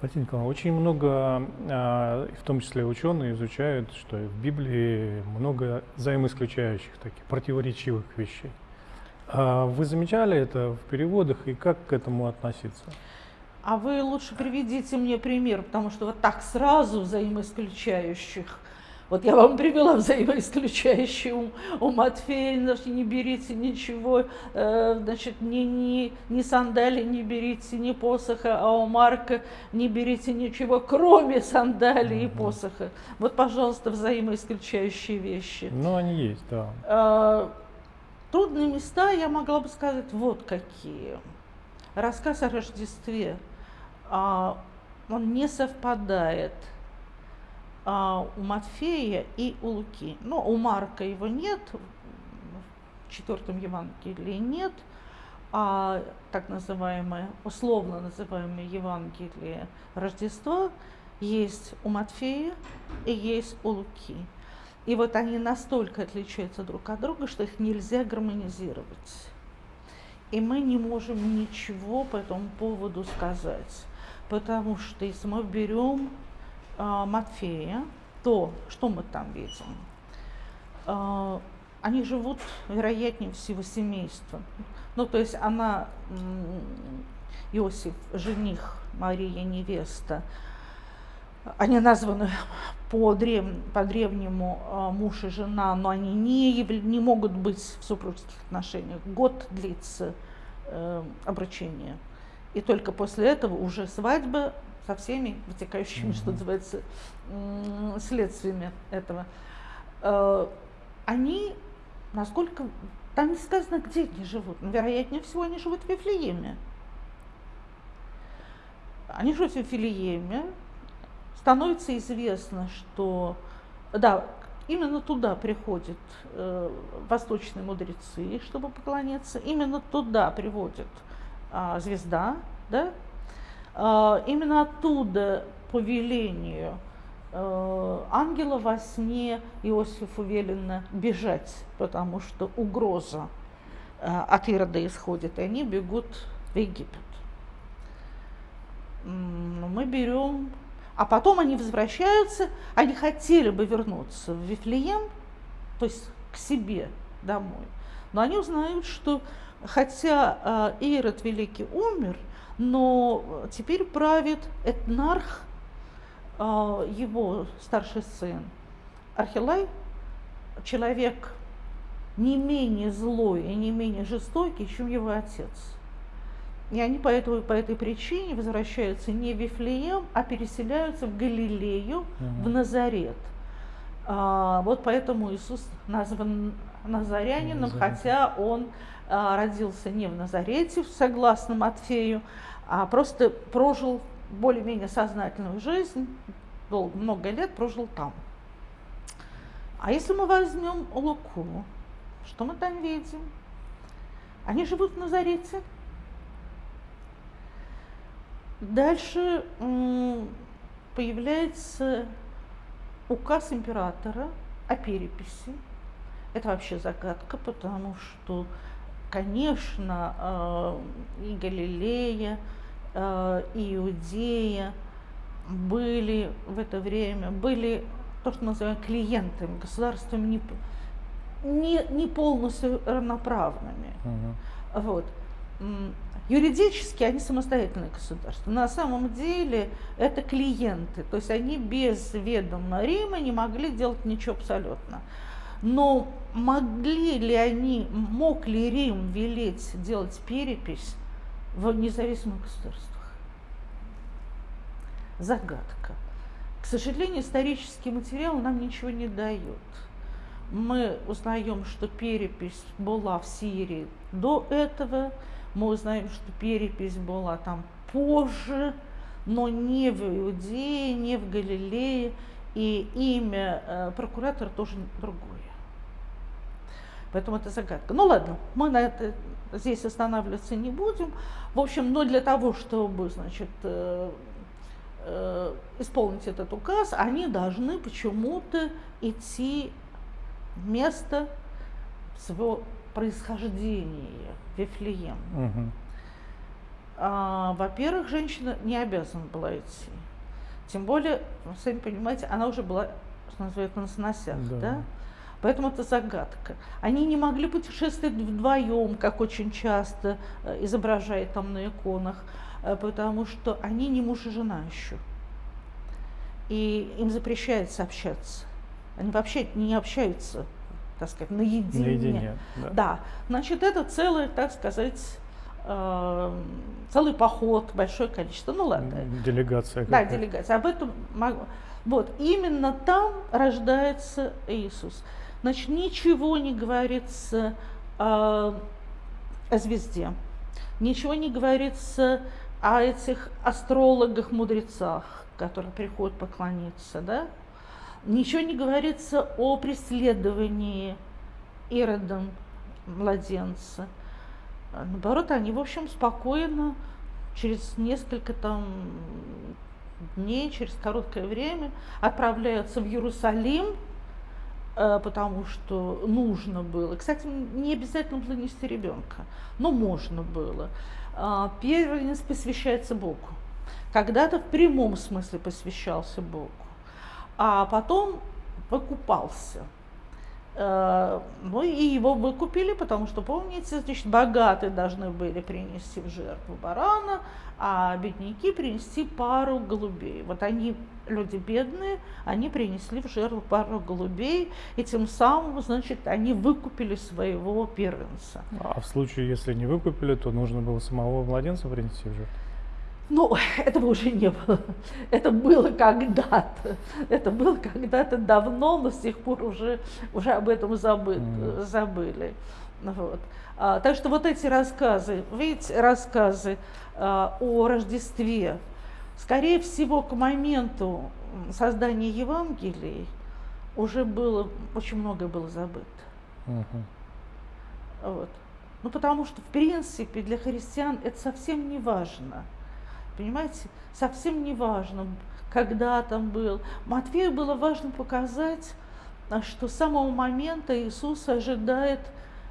Валентин Николаевич, очень много, а, в том числе ученые, изучают, что в Библии много взаимоисключающих, таких противоречивых вещей. А вы замечали это в переводах и как к этому относиться? А вы лучше приведите мне пример, потому что вот так сразу взаимоисключающих вот я вам привела взаимоисключающий ум. У Матфея значит, не берите ничего, э, значит, ни, ни, ни сандали не берите, ни посоха, а у Марка не берите ничего, кроме сандали и посоха. Вот, пожалуйста, взаимоисключающие вещи. Ну, они есть, да. Э, трудные места, я могла бы сказать, вот какие. Рассказ о Рождестве, э, он не совпадает – а, у Матфея и у Луки. Но у Марка его нет, в четвертом Евангелии нет, а так называемое, условно называемое Евангелие Рождества есть у Матфея и есть у Луки. И вот они настолько отличаются друг от друга, что их нельзя гармонизировать. И мы не можем ничего по этому поводу сказать. Потому что если мы берем Матфея, то что мы там видим? Э, они живут, вероятнее всего, семейством. Ну, то есть она, Иосиф, жених, Мария, невеста, они названы по, древ, по древнему э, муж и жена, но они не, не могут быть в супружеских отношениях. Год длится э, обручение. И только после этого уже свадьба со всеми вытекающими, mm-hmm. что называется, следствиями этого. Э, они, насколько там не сказано, где они живут, но вероятнее всего они живут в Вифлееме. Они живут в Вифлееме, становится известно, что да, именно туда приходят э, восточные мудрецы, чтобы поклоняться, именно туда приводит э, звезда, да, а, именно оттуда по велению э, ангела во сне Иосифу велено бежать, потому что угроза э, от Ирода исходит, и они бегут в Египет. Мы берем, а потом они возвращаются, они хотели бы вернуться в Вифлеем, то есть к себе домой, но они узнают, что хотя э, Ирод Великий умер, но теперь правит этнарх, а, его старший сын Архилай, человек не менее злой и не менее жестокий, чем его отец. И они по, этому, по этой причине возвращаются не в Вифлеем, а переселяются в Галилею, угу. в Назарет. А, вот поэтому Иисус назван Назарянином, Назарет. хотя он а, родился не в Назарете, согласно Матфею, а просто прожил более-менее сознательную жизнь, долго, много лет прожил там. А если мы возьмем Луку, что мы там видим? Они живут в Назарете. Дальше появляется указ императора о переписи. Это вообще загадка, потому что, конечно, э, и Галилея, э, Иудея были в это время, были то, что называем клиентами, государствами не, не, не полностью равноправными. Угу. Вот. Юридически они самостоятельные государства. На самом деле это клиенты, то есть они без ведома Рима не могли делать ничего абсолютно. Но могли ли они, мог ли Рим велеть делать перепись в независимых государствах. Загадка. К сожалению, исторический материал нам ничего не дает. Мы узнаем, что перепись была в Сирии до этого, мы узнаем, что перепись была там позже, но не в Иудее, не в Галилее, и имя э, прокуратора тоже другое. Поэтому это загадка. Ну ладно, мы на это здесь останавливаться не будем. В общем, но для того, чтобы, значит, э, э, исполнить этот указ, они должны почему-то идти в место своего происхождения, Вифлеем. Угу. а, во-первых, женщина не обязана была идти. Тем более, вы сами понимаете, она уже была, что называется, на сносях, да. да? Поэтому это загадка. Они не могли путешествовать вдвоем, как очень часто э, изображает там на иконах, э, потому что они не муж и жена еще. И им запрещается общаться. Они вообще не общаются, так сказать, наедине. Наедине, да. да. Значит, это целое, так сказать, э, целый поход, большое количество. Ну ладно. Делегация. Да, делегация. Об этом могу. Вот, именно там рождается Иисус. Значит, ничего не говорится о, о звезде, ничего не говорится о этих астрологах, мудрецах, которые приходят поклониться, да? Ничего не говорится о преследовании Иродом младенца. Наоборот, они, в общем, спокойно, через несколько там дней, через короткое время отправляются в Иерусалим, потому что нужно было. Кстати, не обязательно было нести ребенка, но можно было. А, первенец посвящается Богу. Когда-то в прямом смысле посвящался Богу, а потом покупался – Э, ну и его выкупили, потому что, помните, значит, богатые должны были принести в жертву барана, а бедняки принести пару голубей. Вот они, люди бедные, они принесли в жертву пару голубей, и тем самым, значит, они выкупили своего первенца. А в случае, если не выкупили, то нужно было самого младенца принести в жертву? Ну, этого уже не было. Это было когда-то. Это было когда-то давно, но с тех пор уже, уже об этом забыт, mm. забыли. Вот. А, так что вот эти рассказы, видите, рассказы а, о Рождестве, скорее всего, к моменту создания Евангелий уже было, очень многое было забыто. Mm -hmm. Вот. Ну, потому что, в принципе, для христиан это совсем не важно – Понимаете, совсем не важно, когда там был. Матфею было важно показать, а, что с самого момента Иисус ожидает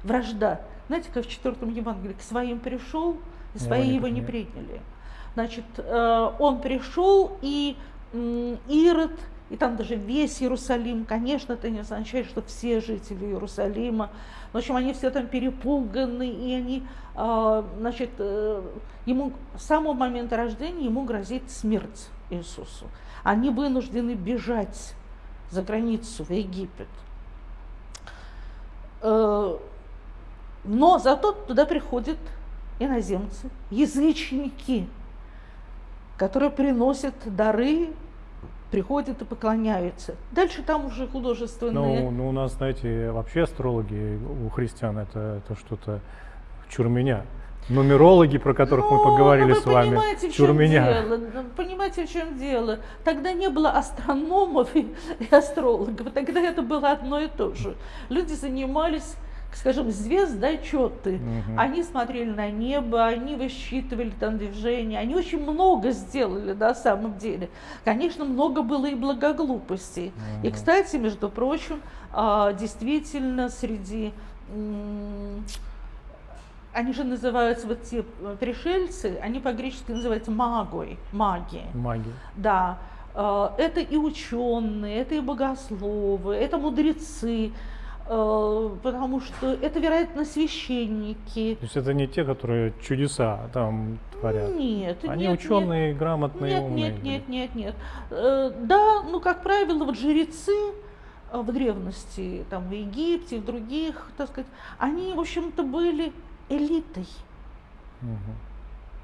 вражда. Знаете, как в четвертом Евангелии, к своим пришел, и свои его не приняли. Значит, э, он пришел, и Ирод и там даже весь Иерусалим, конечно, это не означает, что все жители Иерусалима, в общем, они все там перепуганы, и они, а, значит, э, ему с самого момента рождения ему грозит смерть Иисусу. Они вынуждены бежать за границу, в Египет. Э, но зато туда приходят иноземцы, язычники, которые приносят дары приходят и поклоняются. Дальше там уже художественные... Ну, ну у нас, знаете, вообще астрологи у христиан это, это что-то чурменя. Нумерологи, про которых ну, мы поговорили ну с вами, понимаете, в чем чурменя. Дело. Понимаете, в чем дело? Тогда не было астрономов и, и астрологов, тогда это было одно и то же. Люди занимались скажем, звездочеты. Угу. Они смотрели на небо, они высчитывали там движения, они очень много сделали на самом деле. Конечно, много было и благоглупостей. Угу. И, кстати, между прочим, а, действительно среди они же называются вот те пришельцы, они по-гречески называются магой, маги. Маги. Да. А, это и ученые, это и богословы, это мудрецы. Э, потому что это, вероятно, священники. То есть это не те, которые чудеса там творят? Нет. Они нет, ученые, нет, грамотные, нет, умные? Нет, нет, нет, нет. Э, да, ну, как правило, вот жрецы э, в древности, там, в Египте, в других, так сказать, они, в общем-то, были элитой. Угу.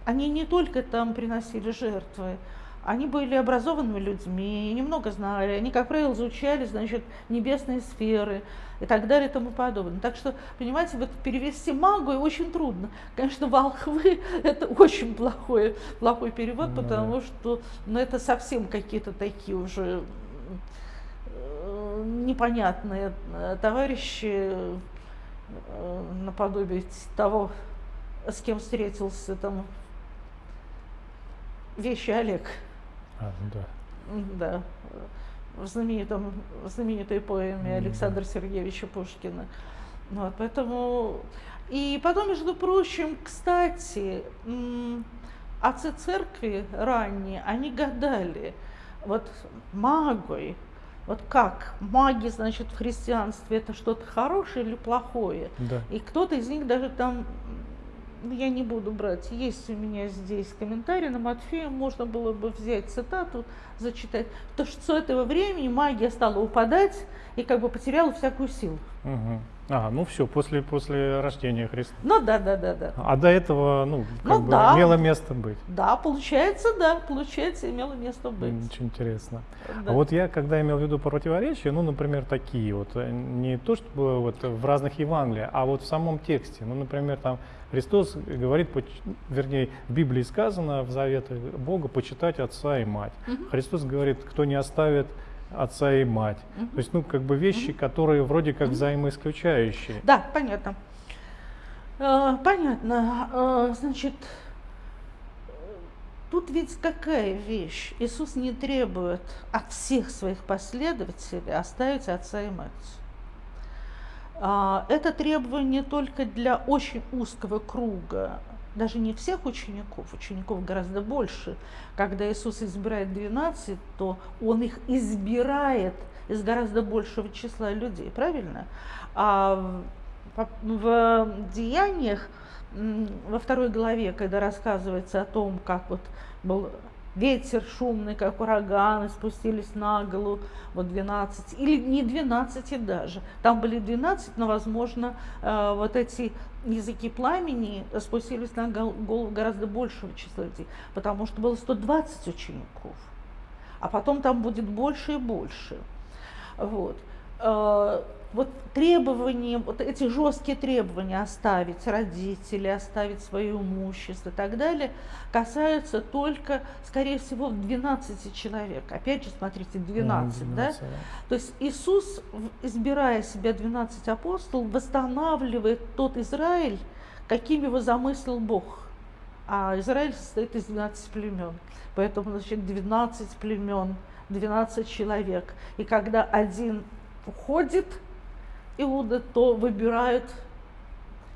Они не только там приносили жертвы, они были образованными людьми, немного знали, они, как правило, изучали, значит, небесные сферы и так далее и тому подобное. Так что, понимаете, вот перевести магу очень трудно. Конечно, волхвы – это очень плохой, плохой перевод, ну, потому да. что ну, это совсем какие-то такие уже э, непонятные э, товарищи э, наподобие того, с кем встретился там вещи Олег. А, ну да. Да. В, знаменитом, в знаменитой поэме mm, Александра да. Сергеевича Пушкина. Вот, поэтому... И потом, между прочим, кстати, отцы церкви ранние, они гадали, вот магой, вот как? Маги, значит, в христианстве это что-то хорошее или плохое? Да. И кто-то из них даже там, ну, я не буду брать, есть у меня здесь комментарий на Матфея, можно было бы взять цитату, зачитать. То, что с этого времени магия стала упадать и как бы потеряла всякую силу. Угу. А, ну все, после, после рождения Христа. Ну да, да, да, да. А до этого, ну, как Ну бы да. имело место быть. Да, получается, да, получается, имело место быть. Очень интересно. Да. А вот я, когда имел в виду противоречия, ну, например, такие вот, э, не то, чтобы вот в разных Евангелиях, а вот в самом тексте. Ну, например, там Христос говорит, вернее, в Библии сказано, в заветах Бога, почитать отца и мать. Мгм. Христос говорит, кто не оставит отца и мать. Мгм. То есть, ну, как бы вещи, которые вроде как взаимоисключающие. Да, понятно. Э, Понятно. Э, Значит, тут ведь какая вещь? Иисус не требует от всех своих последователей оставить отца и мать. А, Это требование только для очень узкого круга, даже не всех учеников, учеников гораздо больше. Когда Иисус избирает 12, то Он их избирает из гораздо большего числа людей, правильно? А в- Деяниях, во второй главе, когда рассказывается о том, как вот был ветер шумный, как ураганы, спустились на голову, вот 12, или не 12 даже, там были 12, но, возможно, э, вот эти языки пламени спустились на гол- голову гораздо большего числа людей, потому что было 120 учеников, а потом там будет больше и больше. Вот. Вот требования, вот эти жесткие требования оставить родителей, оставить свое имущество и так далее, касаются только, скорее всего, 12 человек. Опять же, смотрите, 12, Ну, да? 12, То есть Иисус, избирая себя 12 апостолов, восстанавливает тот Израиль, каким его замыслил Бог. А Израиль состоит из 12 племен. Поэтому, значит, 12 племен, 12 человек. И когда один уходит, Иуда, то выбирают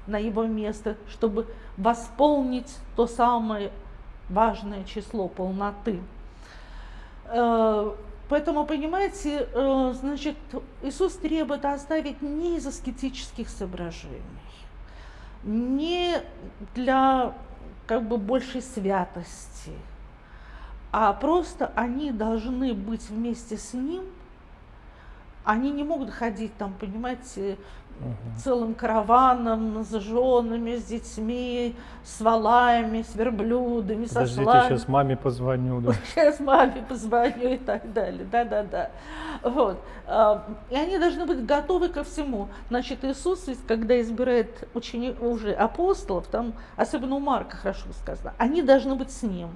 на его место, чтобы восполнить то самое важное число полноты. Э, Поэтому, понимаете, э, значит, Иисус требует оставить не из аскетических соображений, не для как бы большей святости, а просто они должны быть вместе с Ним. Они не могут ходить там, понимаете, Мгм. целым караваном с женами, с детьми, с валами, с верблюдами, со Подождите, слами. сейчас маме позвоню. Да. Сейчас маме позвоню и так далее. Да-да-да. Вот. И они должны быть готовы ко всему. Значит, Иисус, когда избирает ученик, уже апостолов, там, особенно у Марка хорошо сказано, они должны быть с ним.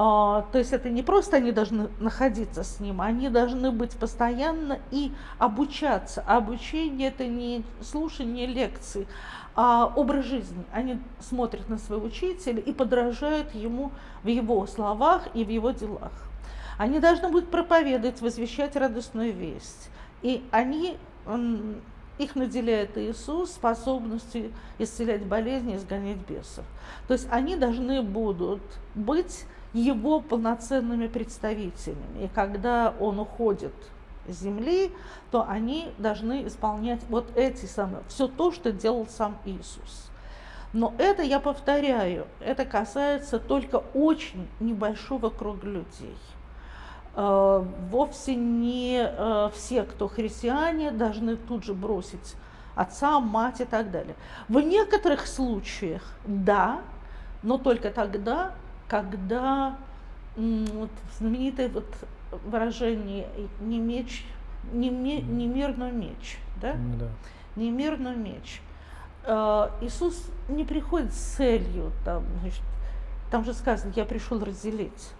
А, То есть это не просто они должны находиться с ним, они должны быть постоянно и обучаться. А обучение это не слушание лекций, а образ жизни. Они смотрят на своего учителя и подражают ему в его словах и в его делах. Они должны будут проповедовать, возвещать радостную весть. И они, их наделяет Иисус способностью исцелять болезни, изгонять бесов. То есть они должны будут быть его полноценными представителями. И когда он уходит с земли, то они должны исполнять вот эти самые, все то, что делал сам Иисус. Но это, я повторяю, это касается только очень небольшого круга людей. Э, Вовсе не э, все, кто христиане, должны тут же бросить отца, мать и так далее. В некоторых случаях да, но только тогда, когда вот знаменитое вот выражение не меч, не, ме- не мир, но меч, да? Ну да. не мир, но меч. Э, Иисус не приходит с целью, там, значит, там же сказано, я пришел разделить.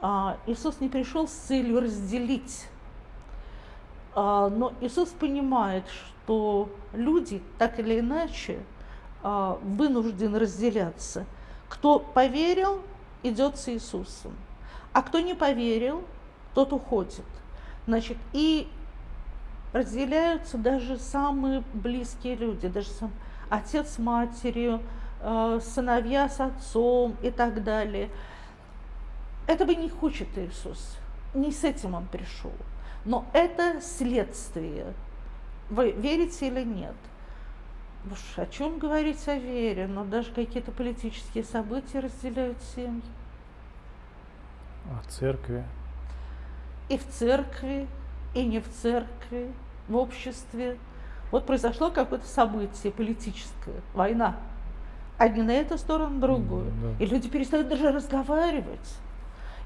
А, Иисус не пришел с целью разделить. А, Но Иисус понимает, что люди так или иначе вынуждены разделяться. Кто поверил, идет с Иисусом. А кто не поверил, тот уходит. Значит, и разделяются даже самые близкие люди, даже сам отец с матерью, э, сыновья с отцом и так далее. Этого не хочет Иисус. Не с этим он пришел. Но это следствие. Вы верите или нет? Уж о чем говорить о вере, но даже какие-то политические события разделяют семьи. А церкви? И в церкви, и не в церкви, в обществе. Вот произошло какое-то событие политическое, война. Одни на эту сторону, другую. Да. И люди перестают даже разговаривать.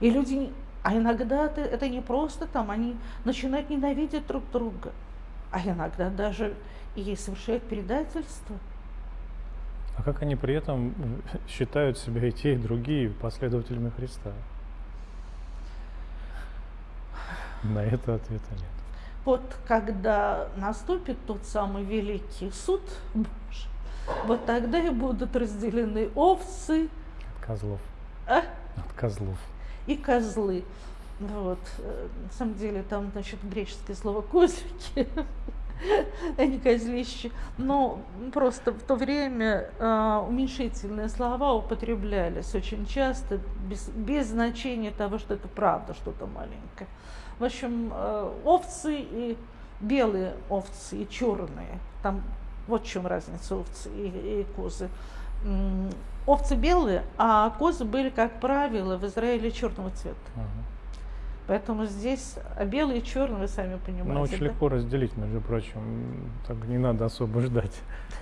И люди, а иногда это, это не просто там, они начинают ненавидеть друг друга, а иногда даже и совершают предательство. А как они при этом считают себя и те, и другие последователями Христа? На это ответа нет. Вот когда наступит тот самый великий суд Божий, вот тогда и будут разделены овцы От козлов. а, От козлов. и козлы. Вот. э, На самом деле там, значит, греческое слово козлики, а не козлище. Но просто в то время э, уменьшительные слова употреблялись очень часто, без, без значения того, что это правда, что-то маленькое. В общем, э, овцы и белые овцы, и черные. Там вот в чем разница овцы и, и козы. Овцы белые, а козы были, как правило, в Израиле черного цвета. Ага. Поэтому здесь белые и черные, вы сами понимаете. Но очень да? легко разделить, между прочим. Так не надо особо ждать.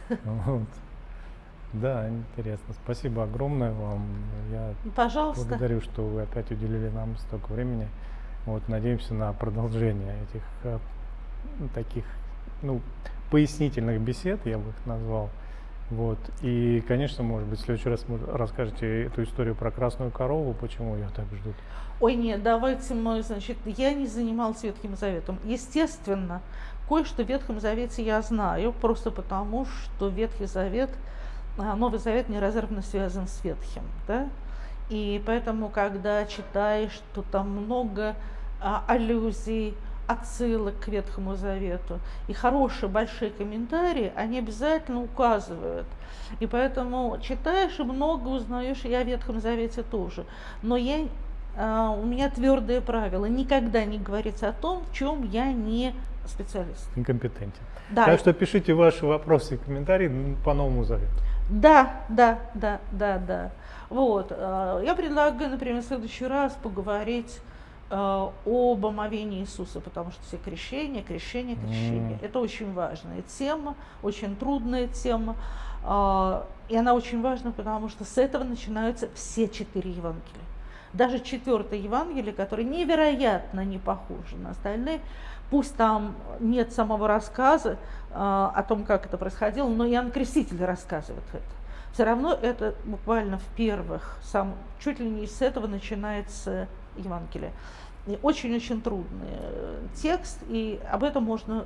Да, интересно. Спасибо огромное вам. Я Пожалуйста. благодарю, что вы опять уделили нам столько времени. Вот, надеемся на продолжение этих э, ну, таких, ну, пояснительных бесед, я бы их назвал. Вот. И, конечно, может быть, в следующий раз вы расскажете эту историю про красную корову, почему ее так ждут. Ой, нет, давайте мы, значит, я не занималась Ветхим Заветом. Естественно, кое-что в Ветхом Завете я знаю, просто потому, что Ветхий Завет, а, Новый Завет неразрывно связан с Ветхим, да? И поэтому, когда читаешь, то там много а, аллюзий, отсылок к Ветхому Завету. И хорошие большие комментарии, они обязательно указывают. И поэтому читаешь и много узнаешь, и о Ветхом Завете тоже. Но я, а, у меня твердое правило, никогда не говорить о том, в чем я не специалист. Некомпетентен. Да, Так что пишите ваши вопросы и комментарии по Новому Завету. Да, да, да, да, да. Вот. э, Я предлагаю, например, в следующий раз поговорить об омовении Иисуса, потому что все крещения, крещение, крещение. М. Это очень важная тема, очень трудная тема. а, И она очень важна, потому что с этого начинаются все четыре Евангелия. Даже четвертое Евангелие, которое невероятно не похоже на остальные, пусть там нет самого рассказа а, о том, как это происходило, но Иоанн Креститель рассказывает это. Все равно это буквально в первых, сам, чуть ли не с этого начинается Евангелие. И Очень-очень трудный э, текст, и об этом можно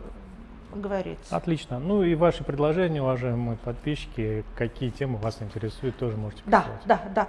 говорить. Отлично. Ну и ваши предложения, уважаемые подписчики, какие темы вас интересуют, тоже можете Да, писать. да, да.